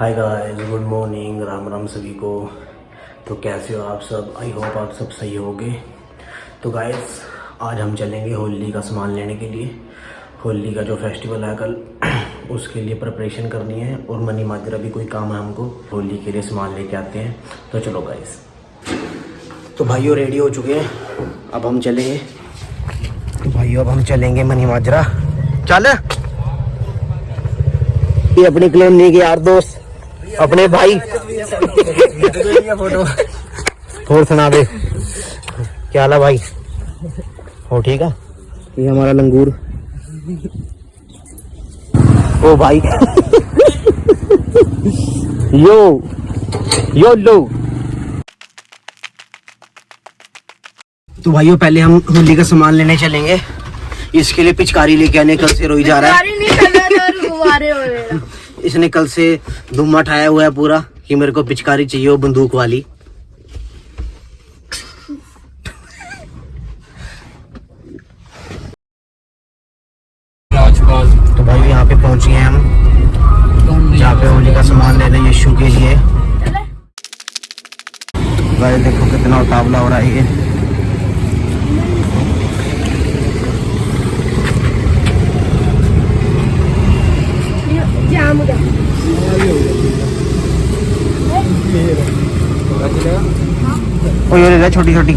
Hi guys good morning Ram Ram सभी को। तो कैसे हो आप सब? आई होप आप सब सही होगे। तो गाइस आज हम चलेंगे होली का सामान लेने के लिए। होली का जो फेस्टिवल है कल, उसके लिए प्रिपरेशन करनी है और मनी माजरा भी कोई काम है हमको। होली के लिए सामान लेके आते हैं। तो चलो गाइस तो भाइयों रेडी हो चुके हैं? अब हम चलेंगे। तो भाइयों, अब हम चलेंगे मनी माजरा। चल। ये अपनी क्लेम नहीं की यार दोस्त। अपने भाई। और सुना दे। क्या हाल है भाई? हो ठीक है? ये हमारा लंगूर। ओ भाई। यो यो लो। तो भाइयों पहले हम होली का सामान लेने चलेंगे। इसके लिए पिचकारी लेके आने कल से रोई जा रहा है। वगैरह इसने कल से धुम उठाया हुआ है पूरा कि मेरे को पिचकारी चाहिए वो बंदूक वाली। तो भाई यहाँ पे पहुँचे हैं हम। जहाँ पे होली का सामान ले रहे हैं यीशु के लिए। भाई देखो कितना उतावला हो रहा है ये। गया ओ ये ले छोटी छोटी।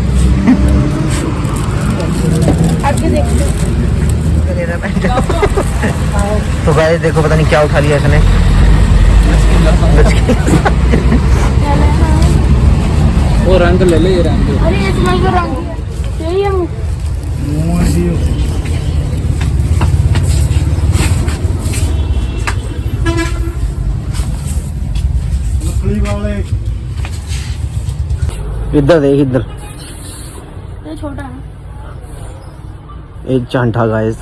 तो भाई देखो पता नहीं क्या उठा लिया इसने। वो रंग ले ले ये रंग। अरे इसमें रंग इधर देख इधर ये छोटा है एक चांटा गाइस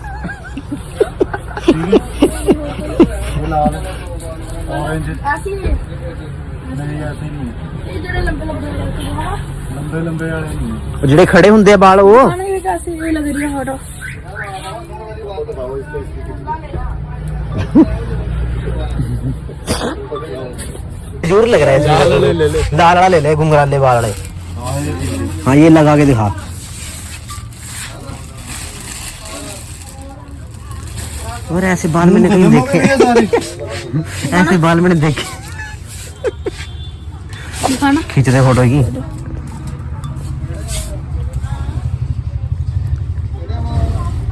ऐसी नहीं ऐसी नहीं ਲੰਬੇ ਲੰਬੇ ਵਾਲੇ ਨਹੀਂ ਜਿਹੜੇ ਖੜੇ ਹੁੰਦੇ ਆ ਵਾਲ ਉਹ ਨਹੀਂ ਕਾਸੀ ਵੀ ਲੱਗ ਰਹੀ ਹੈ ਫੋਟੋ ਜ਼ੋਰ ਲੱਗ ਰਿਹਾ ਹੈ ਲਾਲ ਵਾਲਾ ਲੈ ਲੈ ਗੁੰਗਰਾਲੇ ਵਾਲ ਵਾਲੇ हाँ ये लगा के दिखा। और ऐसे बाल मैंने कहीं देखे। ऐसे बाल मैंने देखे। दिखाना। खींचते फ़ोटो की।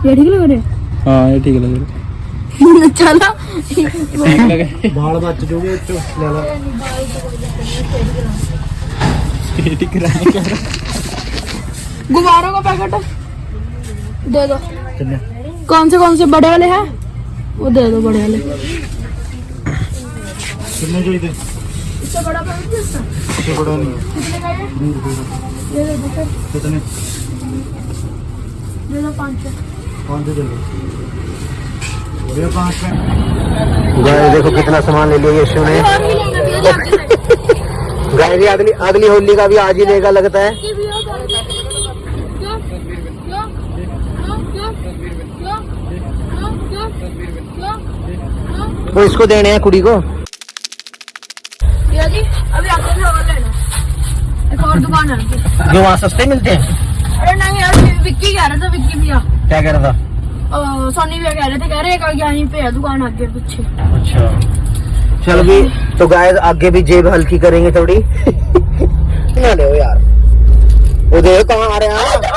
ये ठीक लग रहे? हाँ ये ठीक लग रहा। हैं चला। बाल बच जोगे तो ले लो। ये ठीक रहा क्या गुब्बारों का पैकेट। दे दो। कौन से कौन से? बड़े वाले हैं? वो दे दो बड़े वाले। कितने चाहिए थे? इससे बड़ा है? इससे बड़ा नहीं। है कितने का है? दे दो दो कितने? दे दो पाँच सौ। कौन से चल ये पाँच गाय देखो कितना सामान ले लिया यशु ने। गाय अगली अगली होली का भी आज ही लेगा लगता है। वो इसको देने हैं कुड़ी को। अभी एक और दुकान है। जो वहाँ सस्ते मिलते हैं? अरे नहीं यार विक्की कह रहा था विक्की भैया। क्या कह रहा था? सोनी भैया कह रहे थे कह रहे यहीं पे है दुकान आगे पीछे। अच्छा। चल भी तो गाय आगे भी जेब हल्की करेंगे थोड़ी। ना ले यार। वो देखो कहाँ आ रहे हैं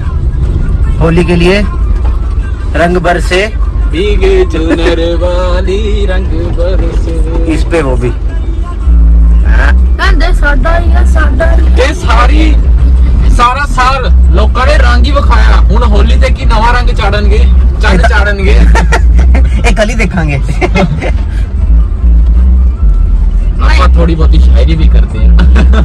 होली के लिए रंग भर से भीगे चुनर वाली रंग बरसे इस पे वो भी ਕਹਿੰਦੇ ਸਾਡਾ ਹੀ ਆ ਸਾਡਾ ਹੀ ਇਹ ਸਾਰੀ ਸਾਰਾ ਸਾਲ ਲੋਕਾਂ ਨੇ ਰੰਗ ਹੀ ਵਿਖਾਇਆ ਹੁਣ ਹੋਲੀ ਤੇ ਕੀ ਨਵਾਂ ਰੰਗ ਚਾੜਨਗੇ ਚੰਨ ਚਾੜਨਗੇ ਇਹ ਕੱਲ ਹੀ ਦੇਖਾਂਗੇ ਆਪਾਂ ਥੋੜੀ ਬਹੁਤੀ ਸ਼ਾਇਰੀ ਵੀ ਕਰਦੇ ਆ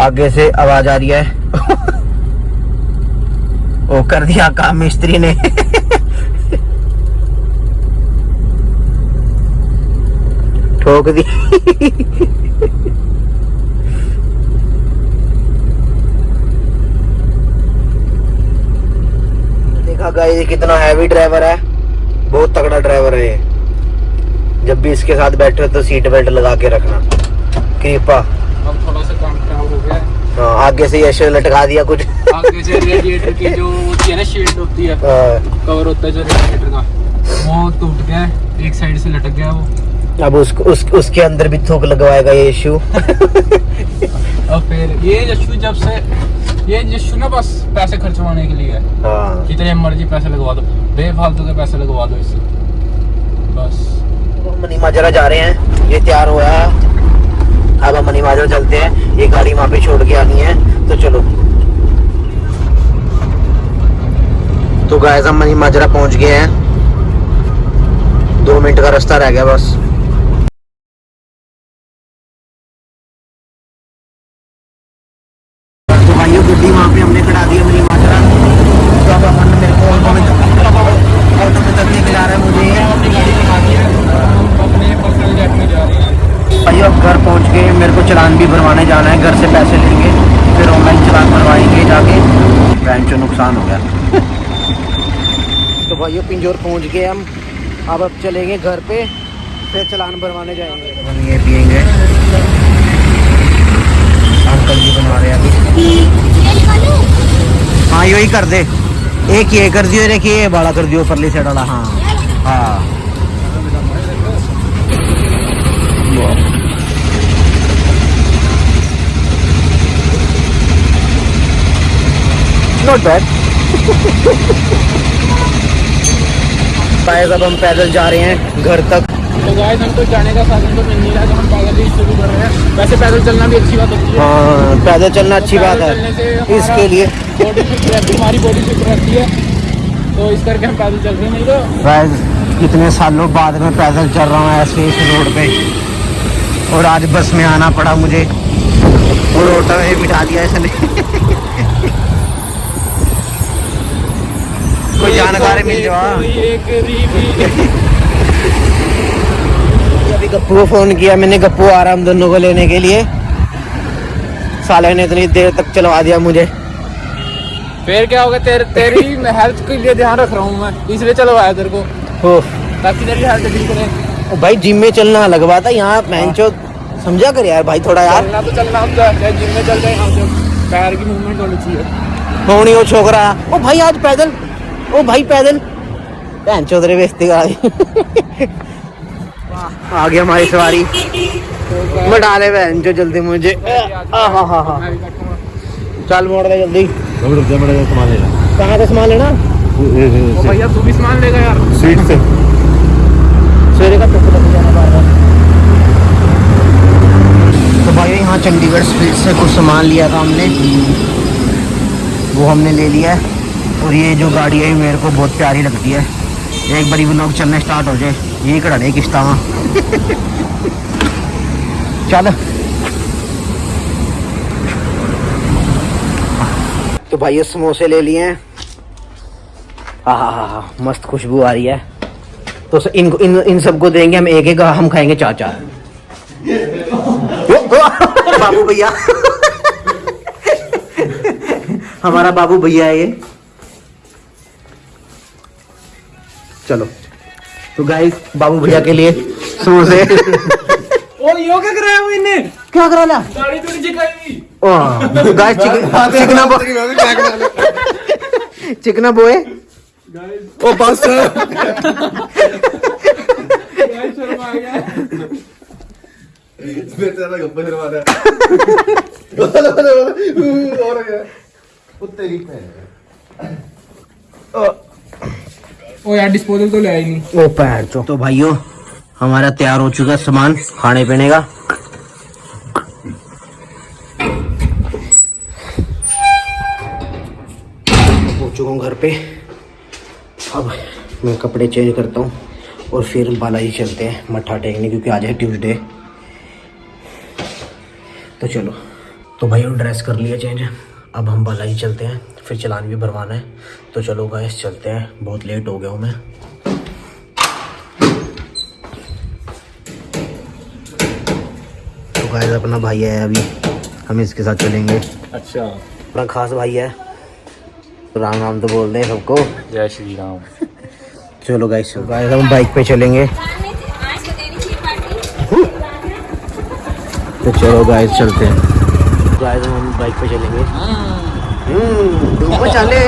आगे से आवाज़ आ रही है। वो कर दिया काम मिस्त्री ने। ठोक दी। देखा गाय कितना हैवी ड्राइवर है। बहुत तगड़ा ड्राइवर है ये। जब भी इसके साथ बैठे हो तो सीट बेल्ट लगा के रखना। कृपा। अब थोड़ा सा काम खराब हो गया। है हाँ, आगे से यश लटका दिया कुछ। आगे से रेडिएटर की जो होती है ना शील्ड होती है हाँ, कवर होता है जो रेडिएटर का वो टूट गया एक साइड से लटक गया वो। अब उसको उस, उसके अंदर भी थूक लगवाएगा ये और फिर ये यशु जब से ये यशु ना बस पैसे खर्चवाने के लिए है। हाँ। जितने मर्ज़ी पैसे लगवा दो बेफालतू के पैसे लगवा दो इससे बस। हम मनी माजरा जा रहे हैं ये तैयार हुआ है। अब हम मनी चलते हैं। ये गाड़ी वहाँ पे छोड़ के आनी है। तो चलो। तो गाय हम मनी माजरा पहुँच गए हैं। दो मिनट का रास्ता रह गया बस। तो भाइयों, गड्डी वहाँ पे हमने खड़ा दी अपनी माजरा तो अब अपन मेरे को ऑटो में ऑटो में तक लेके जा रहा है मुझे अपने पर्सनल जेट में जा रहे हैं भाइयों अब घर पहुँच गए मेरे को चलान भी भरवाने जाना है घर से पैसे लेंगे फिर ऑनलाइन चलान भरवाएँगे जाके बैंक जो नुकसान हो गया। तो भाइयों पिंजोर पहुँच गए हम। अब अब चलेंगे घर पे फिर चलान भरवाने जाएँगे। ये पियेंगे अंकल जी बना रहे हैं अभी। हाँ यही कर दे। एक ये कर दियो एक ये बड़ा कर दियो परली साइड वाला। हाँ। हाँ। नॉट बैड अब हम पैदल जा रहे हैं घर तक। तो गाइस हम तो जाने का साधन तो मिल नहीं रहा तो हम पैदल ही शुरू कर रहे हैं। वैसे पैदल चलना भी अच्छी बात होती है। हाँ पैदल चलना अच्छी तो बात है। इसके लिए। बॉडी फिट रहती हमारी बॉडी फिट रहती है। तो इस करके हम पैदल चल रहे हैं नहीं तो गाइस कितने सालों बाद में पैदल चल रहा हूँ ऐसे इस रोड पे। और आज बस में आना पड़ा मुझे। और ऑटो में बिठा दिया इसने। कोई जानकारी मिल जाओ रीवी। अभी गप्पू को फ़ोन किया मैंने गप्पू आ रहा हम दोनों को लेने के लिए। साले ने इतनी देर तक चलवा दिया मुझे। फिर क्या होगा तेरे तेरी हेल्थ के लिए ध्यान रख रहा हूँ मैं इसलिए चलवाया तेरे को। ताकि तेरी हेल्थ ठीक रहे। भाई जिम में चलना अलग बात है यहाँ मैंचो समझा कर यार भाई थोड़ा यार। चलना तो चलना हम जिम में चल जाए हम जो पैर की मूवमेंट होनी चाहिए। होनी वो छोकरा। ओ भाई आज पैदल ओ भाई पैदल। भैन चौधरी बेचती गाड़ी आ गया हमारी सवारी। बैठा ले बहन जो जल्दी मुझे। चल मोड़ दे जल्दी। कहाँ से सामान लेना? ओ भैया तू भी सामान लेगा यार। स्वीट से। सवेरे का धूप लग जाना बार बार तो भाई यहाँ चंडीगढ़ स्ट्रीट से कुछ सामान लिया था हमने। वो हमने ले लिया है। और ये जो गाड़ी है मेरे को बहुत प्यारी लगती है। एक बारी वो लोग चलने स्टार्ट हो जाए यही कड़ा दे किश्ता चल। तो भाई, ये समोसे ले लिए हैं। हाँ हाँ हाँ हाँ मस्त खुशबू आ रही है। तो इनको इन इन सबको देंगे, हम एक एक, हम खाएँगे चार चार बाबू भैया। हमारा बाबू भैया है ये। चलो। तो गाइस बाबू भैया के लिए समोसे। ओ यो क्या कराया वो इन्ने क्या करा ला? गाड़ी तो गाइस चिकना बो चिकना बोए। ओ बस शर्म आ गया। बेचारा गप्पे से मारा और क्या? कुत्ते की ओ यार डिस्पोजल तो ले आई नहीं। ओ पैर चो तो भाइयों हमारा तैयार हो चुका सामान खाने पीने का। हो चुका हूँ घर पे। अब मैं कपड़े चेंज करता हूँ और फिर बालाजी चलते हैं मत्था टेकने क्योंकि आज है ट्यूसडे तो चलो। तो भाई ड्रेस कर लिया चेंज अब हम बालाजी चलते हैं। फिर चलान भी भरवाना है। तो चलो गाइस चलते हैं। बहुत लेट हो गया हूँ मैं। तो गाइस अपना भाई है अभी। हम इसके साथ चलेंगे। अच्छा। अपना खास भाई है। राम राम तो बोल दें सबको। जय श्री राम। चलो गाइस गाइस हम बाइक पे चलेंगे। तो चलो गाइस चलते हैं। गाइस हम बाइक पे चलेंगे। हम्म चले।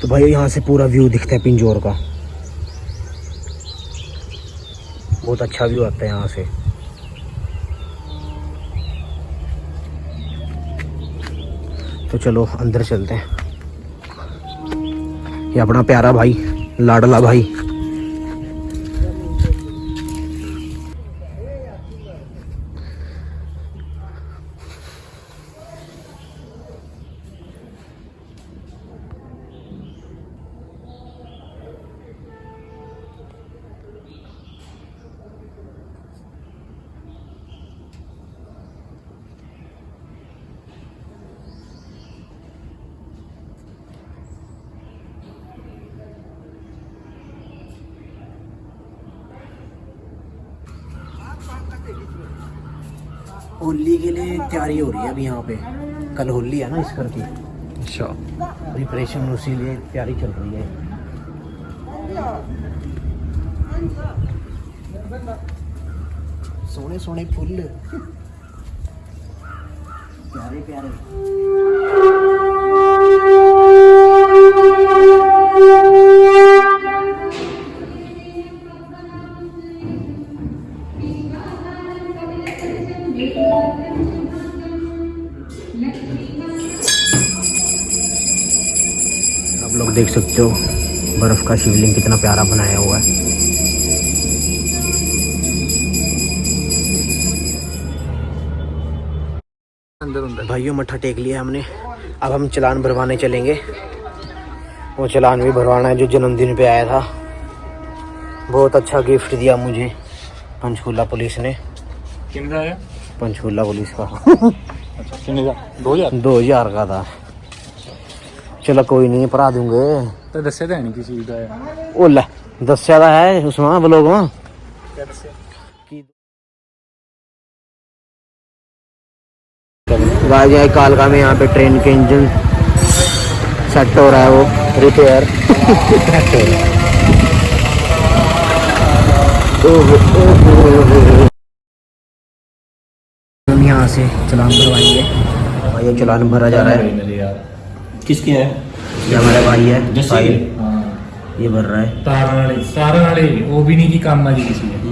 तो भाई यहाँ से पूरा व्यू दिखता है पिंजौर का। बहुत अच्छा व्यू आता है यहाँ से। तो चलो, अंदर चलते हैं। ये अपना प्यारा भाई लाडला भाई। होली के लिए तैयारी हो रही है अभी यहाँ पे। कल होली है ना इस घर की अच्छा प्रिपरेशन उसी लिए तैयारी चल रही है। सोने सोने फूल। प्यारे प्यारे आप लोग देख सकते हो, बर्फ़ का शिवलिंग कितना प्यारा बनाया हुआ है। भाइयों मट्ठा टेक लिया हमने। अब हम चलान भरवाने चलेंगे। वो चलान भी भरवाना है जो जन्मदिन पे आया था। बहुत अच्छा गिफ्ट दिया मुझे, पंचकूला पुलिस ने। किन है पंचकूला पुलिस का। अच्छा का दो हज़ार दो हज़ार का था। चलो कोई नहीं भरा दूँगे। तो दसे तो है नहीं किसी का ओ ले दस से है उसमें ब्लॉग में। कालका में यहाँ पे ट्रेन के इंजन सेट हो रहा है वो रिपेयर। हम यहाँ से चलान भरवाएँगे और ये चलान भरा जा रहा है। किसके है? ये हमारे भाई है हाँ ये भर रहा है। तारा वाले वो भी नहीं की काम मारी किसी है